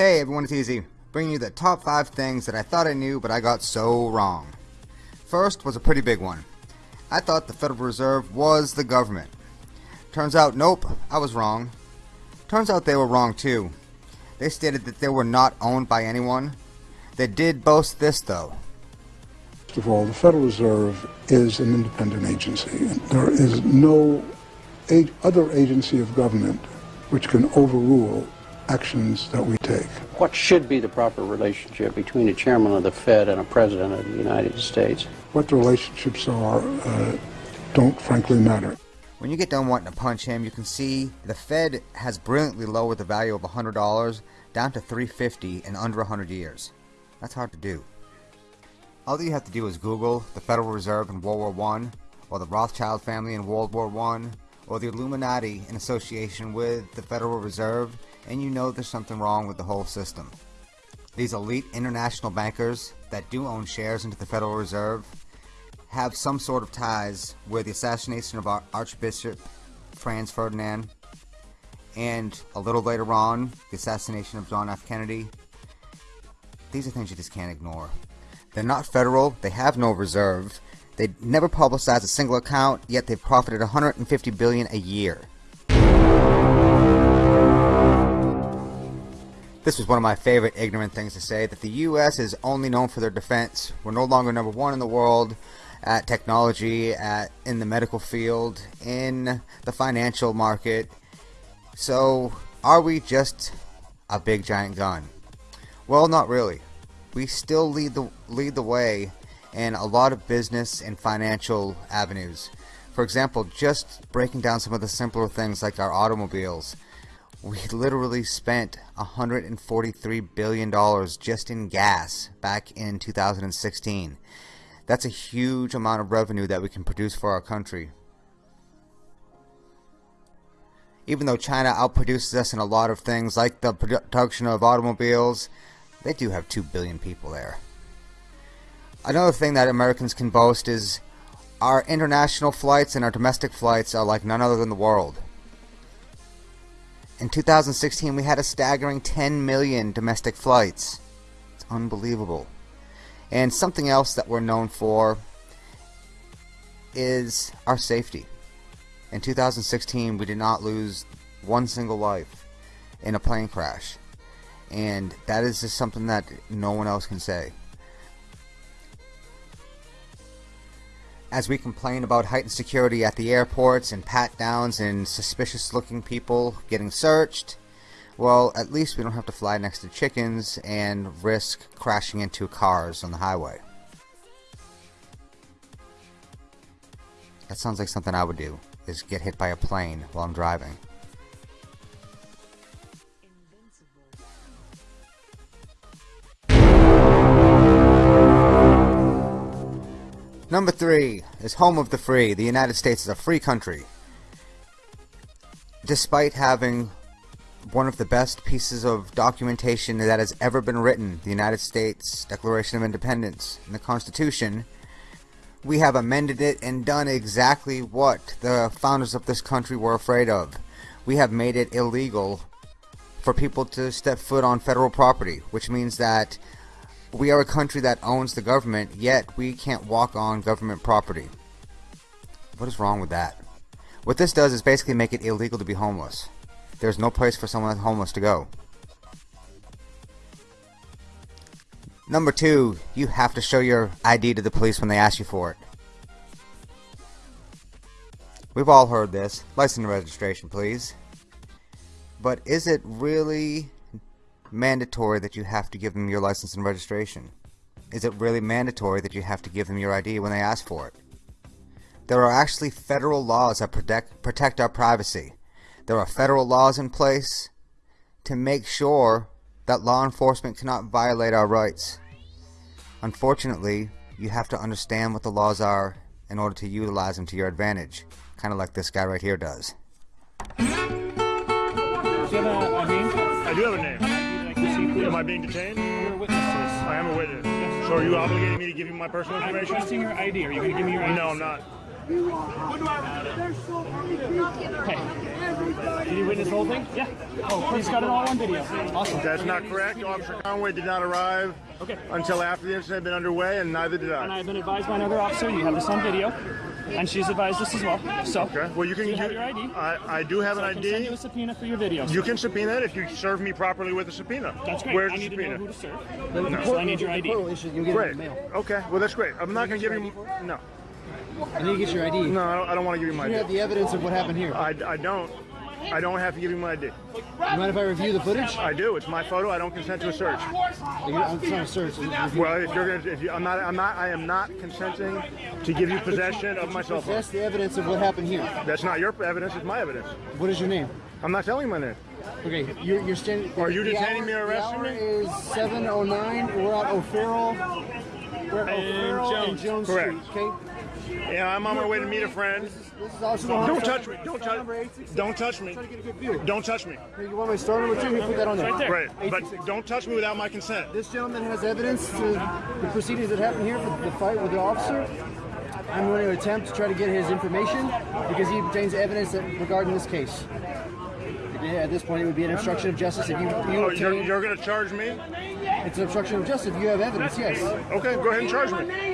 Hey everyone, it's Easy, bringing you the top 5 things that I thought I knew but I got so wrong. First was a pretty big one. I thought the Federal Reserve was the government. Turns out, nope, I was wrong. Turns out they were wrong too. They stated that they were not owned by anyone. They did boast this though. First of all, the Federal Reserve is an independent agency. There is no other agency of government which can overrule actions that we take. What should be the proper relationship between a chairman of the Fed and a president of the United States? What the relationships are uh, don't frankly matter. When you get done wanting to punch him, you can see the Fed has brilliantly lowered the value of $100 down to 350 in under 100 years. That's hard to do. All you have to do is Google the Federal Reserve in World War I, or the Rothschild family in World War I, or the Illuminati in association with the Federal Reserve, and you know there's something wrong with the whole system. These elite international bankers that do own shares into the Federal Reserve have some sort of ties with the assassination of Archbishop Franz Ferdinand and a little later on the assassination of John F. Kennedy. These are things you just can't ignore. They're not federal, they have no reserve, they never publicize a single account, yet they've profited 150 billion a year. This was one of my favorite ignorant things to say, that the US is only known for their defense. We're no longer number one in the world at technology, at in the medical field, in the financial market. So, are we just a big giant gun? Well, not really. We still lead the lead the way in a lot of business and financial avenues. For example, just breaking down some of the simpler things like our automobiles. We literally spent $143 billion just in gas back in 2016. That's a huge amount of revenue that we can produce for our country. Even though China outproduces us in a lot of things like the production of automobiles, they do have 2 billion people there. Another thing that Americans can boast is our international flights and our domestic flights are like none other than the world. In 2016 we had a staggering 10 million domestic flights. It's unbelievable. And something else that we're known for is our safety. In 2016, we did not lose one single life in a plane crash. And that is just something that no one else can say. As we complain about heightened security at the airports and pat downs and suspicious looking people getting searched, well, at least we don't have to fly next to chickens and risk crashing into cars on the highway. That sounds like something I would do, is get hit by a plane while I'm driving. Number three is home of the free. The United States is a free country. Despite having one of the best pieces of documentation that has ever been written, the United States Declaration of Independence and the Constitution, we have amended it and done exactly what the founders of this country were afraid of. We have made it illegal for people to step foot on federal property, which means that we are a country that owns the government, yet we can't walk on government property. What is wrong with that? What this does is basically make it illegal to be homeless. There's no place for someone homeless to go. Number two, you have to show your ID to the police when they ask you for it. We've all heard this. License registration, please. But is it really mandatory that you have to give them your license and registration? Is it really mandatory that you have to give them your ID when they ask for it? There are actually federal laws that protect, protect our privacy. There are federal laws in place to make sure that law enforcement cannot violate our rights. Unfortunately, you have to understand what the laws are in order to utilize them to your advantage, kind of like this guy right here does. Do you have a, a name? I do have a name. Am I being detained? You're a witness I am a witness. Yes. So are you obligating me to give you my personal information? I'm requesting your ID. Are you going to give me your ID? No, I'm not. Hey, did you witness the whole thing? Yeah. Oh, he's got it all on video. Awesome. That's not correct. Officer Conway did not arrive Okay. until after the incident had been underway, and neither did I. And I. I've been advised by another officer, you have this on video, and she's advised us as well. So, Okay. Well, you can. do you have your ID? I, I do have So I an can send you a subpoena for your videos. You can subpoena it if you serve me properly with a subpoena. That's great. Where's I the need to know who to serve. No. So I need your ID. Great. Okay. Well, that's great. I'm not going to give you. No. I need to get your ID. No, I don't, I don't want to give you my You have the evidence of what happened here. I, I don't. I don't have to give you my ID. You mind if I review the footage? I do. It's my photo. I don't consent to a search. I'm trying to search. Well, if you're gonna, if you, I'm not, I'm not, I am not consenting to give you possession of my cell phone. That's the evidence of what happened here. That's not your evidence. It's my evidence. What is your name? I'm not telling you my name. Okay, you're, you're standing. Are you detaining hour- me or arresting me? is 7:09. We're at O'Farrell. We're at O'Farrell and Jones. Jones Correct. Street. Okay. And I'm on my way to meet a friend. This is also Don't touch me. Don't touch. Me. Don't touch me. Trying to get a good view. Don't touch me. You want my star number two? Here, put that on there. Right there. Right. But don't touch me without my consent. This gentleman has evidence to the proceedings that happened here for the fight with the officer. I'm going to attempt to try to get his information because he obtains evidence that regarding this case. Yeah, at this point, it would be an obstruction of justice if you, you Oh, you're, you're gonna charge me? It's an obstruction of justice if you have evidence. Yes. Okay, go ahead and charge me.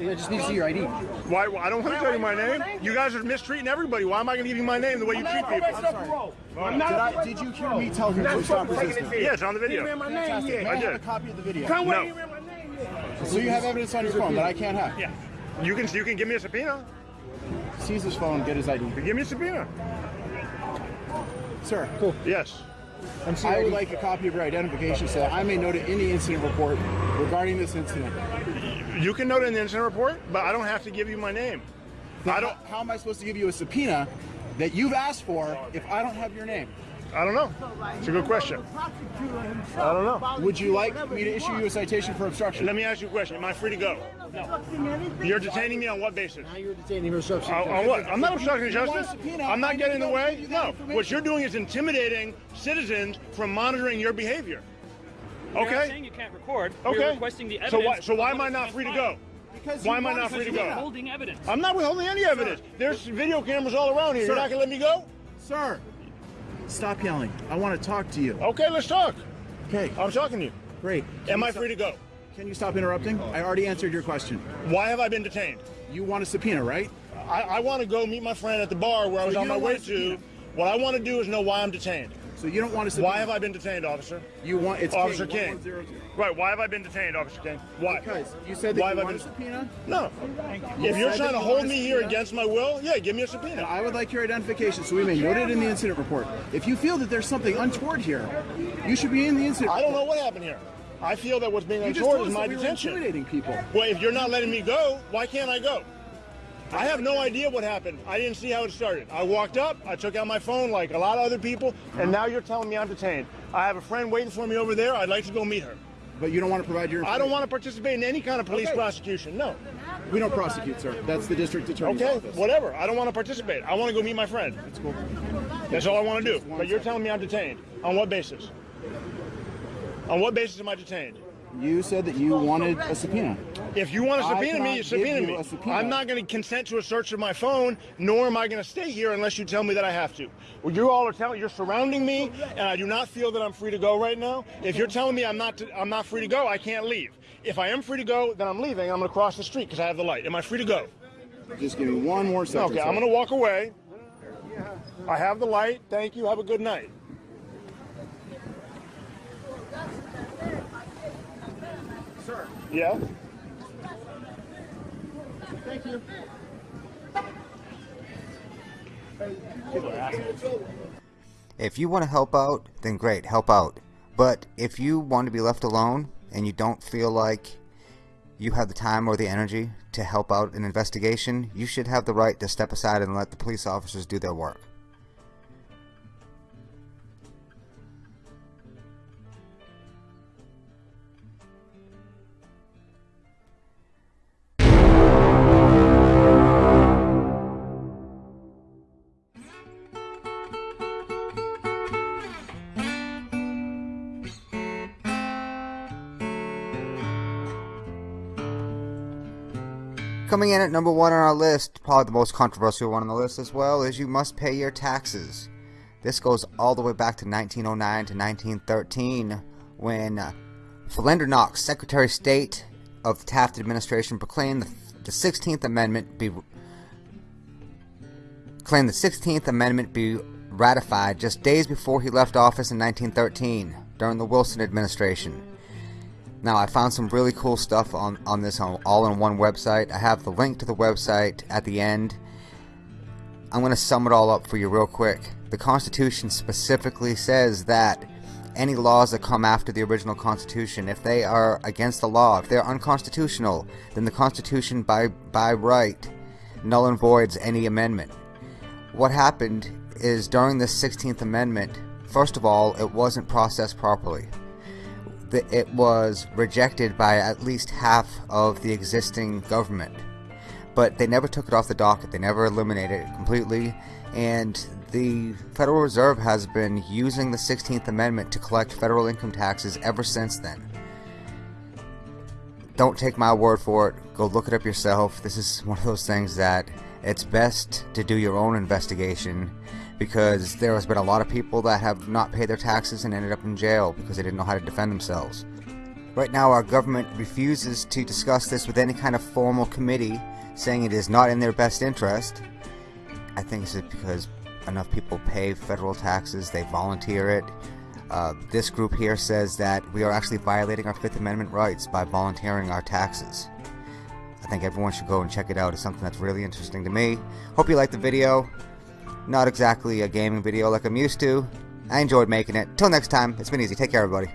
I just need to see your ID. Why? I don't want to tell you my name. You guys are mistreating everybody. Why am I gonna give you my name the way you treat people? i'm not Did, I, did you hear me tell him to stop resisting? Yeah, it's on the video. Fantastic. May I I have a copy of the video? No. So you have evidence on your phone that I can't have? Yeah. You can. You can give me a subpoena. Seize his phone, get his ID. Give me a subpoena. Sir, cool. Yes. I would like a copy of your identification so that I may note it in the incident report regarding this incident. You can note it in the incident report, but I don't have to give you my name. I don't. How am I supposed to give you a subpoena that you've asked for if I don't have your name? I don't know. It's a good question. I don't know. Would you like me to issue you a citation for obstruction? Let me ask you a question. Am I free to go? No. You're detaining me on what basis? Now you're detaining for obstruction. On, on what? I'm not obstructing You want a justice. I'm not getting in the way. give you that No. What you're doing is intimidating citizens from monitoring your behavior. You're not saying Okay. you can't record. We're Okay. requesting the evidence. So why? So why am I not free to go? Because Why you am I want not a free to You're go? subpoena. holding evidence. I'm not withholding any evidence. There's video cameras all around here. You're not gonna let me go? Sir, stop yelling. I want to talk to you. Okay, let's talk. Okay, I'm talking to you. great. Can Am you I free to go? Can you stop interrupting? I already answered your question. Why have I been detained? You want a subpoena, right? I, I want to go meet my friend at the bar where I was So on my way to. What I want to do is know why I'm detained. So you don't want a subpoena. Why have I been detained, officer? You want it's Officer King. King. Right, why have I been detained, Officer King? Why? Because you said that Why you have I been- subpoena. No. If you're trying to you hold me here against my will, yeah, give me a subpoena. I would like your identification so we may note it in the incident report. If you feel that there's something untoward here, you should be in the incident. I don't know what happened here. I feel that what's being You untoward is my we were detention. intimidating people. Well, if you're not letting me go, why can't I go? I have no idea what happened. I didn't see how it started. I walked up, I took out my phone like a lot of other people, and now you're telling me I'm detained. I have a friend waiting for me over there. I'd like to go meet her. But you don't want to provide your. I don't want to participate in any kind of police Okay. prosecution. No. We don't prosecute, sir. That's the district attorney's Okay, office. whatever. I don't want to participate. I want to go meet my friend. That's cool. That's all I want to do. But you're telling me I'm detained. On what basis? On what basis am I detained? You said that you wanted a subpoena. If you want to I subpoena me, you subpoena you me. subpoena. I'm not going to consent to a search of my phone, nor am I going to stay here unless you tell me that I have to. Well, you all are telling, you're surrounding me, and I do not feel that I'm free to go right now. If you're telling me I'm not, to, I'm not free to go, I can't leave. If I am free to go, then I'm leaving. I'm going to cross the street because I have the light. Am I free to go? Just give me one more second. Okay. I'm going to walk away. I have the light. Thank you. Have a good night. Sir, Yeah. thank you. If you want to help out, then great, help out. But if you want to be left alone and you don't feel like you have the time or the energy to help out an investigation, you should have the right to step aside and let the police officers do their work. Coming in at number one on our list, probably the most controversial one on the list as well, is you must pay your taxes. This goes all the way back to 1909 to 1913 when Philander Knox, Secretary of State of the Taft administration, proclaimed the, the 16th Amendment be claimed the 16th Amendment be ratified just days before he left office in 1913 during the Wilson administration. Now, I found some really cool stuff on, on this all in one website. I have the link to the website at the end. I'm going to sum it all up for you real quick. The Constitution specifically says that any laws that come after the original Constitution, if they are against the law, if they're unconstitutional, then the Constitution by, by right null and voids any amendment. What happened is during the 16th Amendment, first of all, it wasn't processed properly it was rejected by at least half of the existing government. But they never took it off the docket, they never eliminated it completely, and the Federal Reserve has been using the 16th Amendment to collect federal income taxes ever since then. Don't take my word for it, go look it up yourself. This is one of those things that it's best to do your own investigation because there has been a lot of people that have not paid their taxes and ended up in jail because they didn't know how to defend themselves. Right now, our government refuses to discuss this with any kind of formal committee, saying it is not in their best interest. I think it's because enough people pay federal taxes, they volunteer it. Uh, this group here says that we are actually violating our Fifth Amendment rights by volunteering our taxes. I think everyone should go and check it out. It's something that's really interesting to me. Hope you liked the video. Not exactly a gaming video like I'm used to. I enjoyed making it. Till next time, it's been easy. Take care, everybody.